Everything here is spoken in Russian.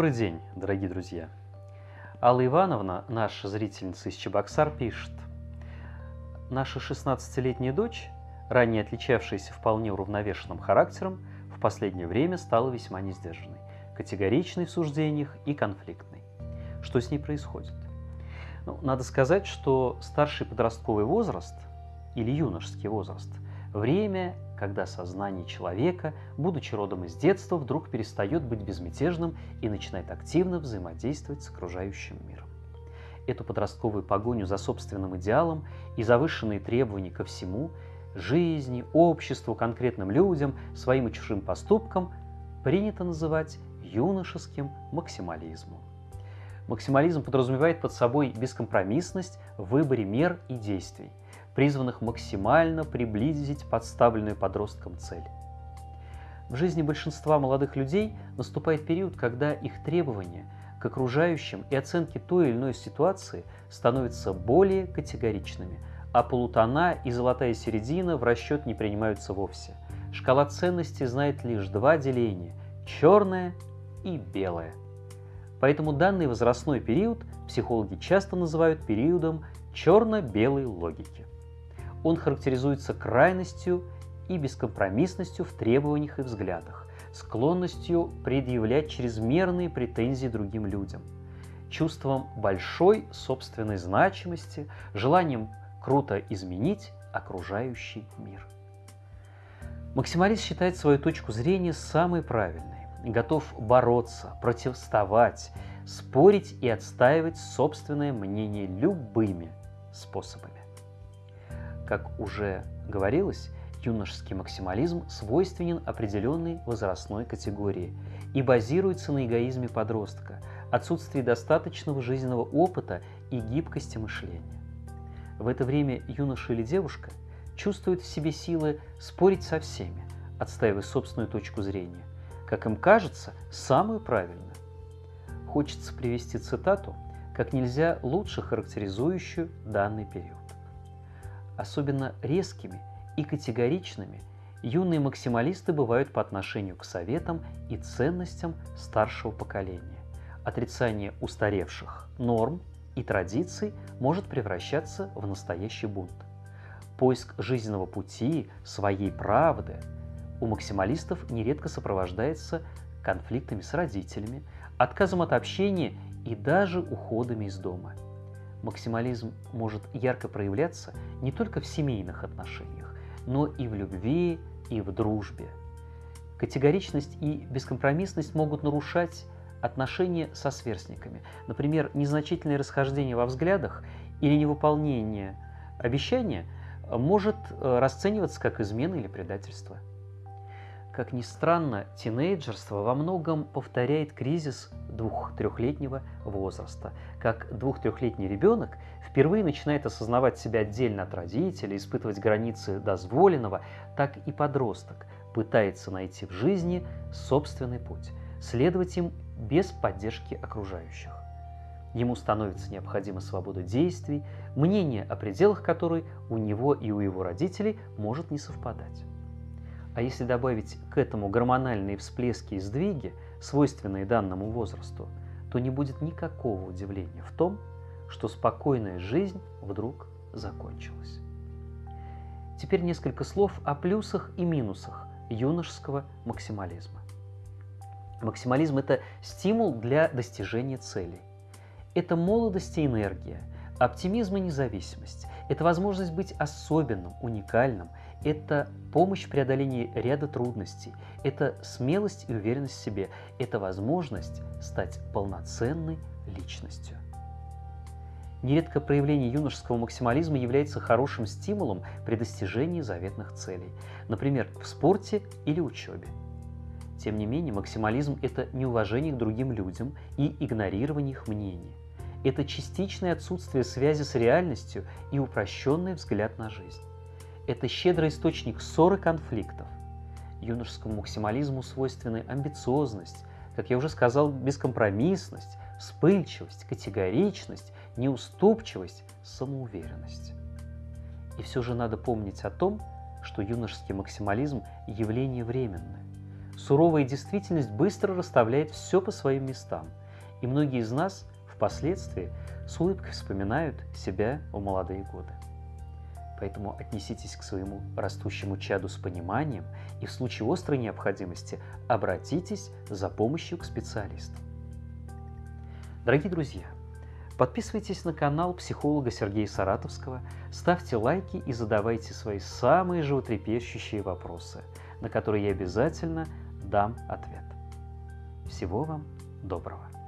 Добрый день, дорогие друзья! Алла Ивановна, наша зрительница из Чебоксар, пишет. Наша 16-летняя дочь, ранее отличавшаяся вполне уравновешенным характером, в последнее время стала весьма несдержанной, категоричной в суждениях и конфликтной. Что с ней происходит? Ну, надо сказать, что старший подростковый возраст или юношеский возраст – время, когда сознание человека, будучи родом из детства, вдруг перестает быть безмятежным и начинает активно взаимодействовать с окружающим миром. Эту подростковую погоню за собственным идеалом и завышенные требования ко всему – жизни, обществу, конкретным людям, своим и чужим поступкам – принято называть юношеским максимализмом. Максимализм подразумевает под собой бескомпромиссность в выборе мер и действий, призванных максимально приблизить подставленную подросткам цель. В жизни большинства молодых людей наступает период, когда их требования к окружающим и оценки той или иной ситуации становятся более категоричными, а полутона и золотая середина в расчет не принимаются вовсе. Шкала ценностей знает лишь два деления – черное и белое. Поэтому данный возрастной период психологи часто называют периодом черно-белой логики. Он характеризуется крайностью и бескомпромиссностью в требованиях и взглядах, склонностью предъявлять чрезмерные претензии другим людям, чувством большой собственной значимости, желанием круто изменить окружающий мир. Максималист считает свою точку зрения самой правильной, готов бороться, противоставать, спорить и отстаивать собственное мнение любыми способами. Как уже говорилось, юношеский максимализм свойственен определенной возрастной категории и базируется на эгоизме подростка, отсутствии достаточного жизненного опыта и гибкости мышления. В это время юноша или девушка чувствует в себе силы спорить со всеми, отстаивая собственную точку зрения, как им кажется, самую правильную. Хочется привести цитату, как нельзя лучше характеризующую данный период. Особенно резкими и категоричными юные максималисты бывают по отношению к советам и ценностям старшего поколения. Отрицание устаревших норм и традиций может превращаться в настоящий бунт. Поиск жизненного пути, своей правды у максималистов нередко сопровождается конфликтами с родителями, отказом от общения и даже уходами из дома – максимализм может ярко проявляться не только в семейных отношениях, но и в любви, и в дружбе. Категоричность и бескомпромиссность могут нарушать отношения со сверстниками. Например, незначительное расхождение во взглядах или невыполнение обещания может э, расцениваться как измена или предательство. Как ни странно, тинейджерство во многом повторяет кризис двух-трехлетнего возраста. Как двух-трехлетний ребенок впервые начинает осознавать себя отдельно от родителей, испытывать границы дозволенного, так и подросток пытается найти в жизни собственный путь, следовать им без поддержки окружающих. Ему становится необходима свобода действий, мнение о пределах которой у него и у его родителей может не совпадать. А если добавить к этому гормональные всплески и сдвиги, свойственные данному возрасту, то не будет никакого удивления в том, что спокойная жизнь вдруг закончилась. Теперь несколько слов о плюсах и минусах юношеского максимализма. Максимализм – это стимул для достижения целей. Это молодость и энергия, оптимизм и независимость. Это возможность быть особенным, уникальным это помощь в преодолении ряда трудностей, это смелость и уверенность в себе, это возможность стать полноценной личностью. Нередко проявление юношеского максимализма является хорошим стимулом при достижении заветных целей, например, в спорте или учебе. Тем не менее, максимализм – это неуважение к другим людям и игнорирование их мнений. Это частичное отсутствие связи с реальностью и упрощенный взгляд на жизнь это щедрый источник ссор и конфликтов. Юношескому максимализму свойственны амбициозность, как я уже сказал, бескомпромиссность, вспыльчивость, категоричность, неуступчивость, самоуверенность. И все же надо помнить о том, что юношеский максимализм – явление временное. суровая действительность быстро расставляет все по своим местам, и многие из нас впоследствии с улыбкой вспоминают себя в молодые годы. Поэтому отнеситесь к своему растущему чаду с пониманием и в случае острой необходимости обратитесь за помощью к специалистам. Дорогие друзья, подписывайтесь на канал психолога Сергея Саратовского, ставьте лайки и задавайте свои самые животрепещущие вопросы, на которые я обязательно дам ответ. Всего вам доброго!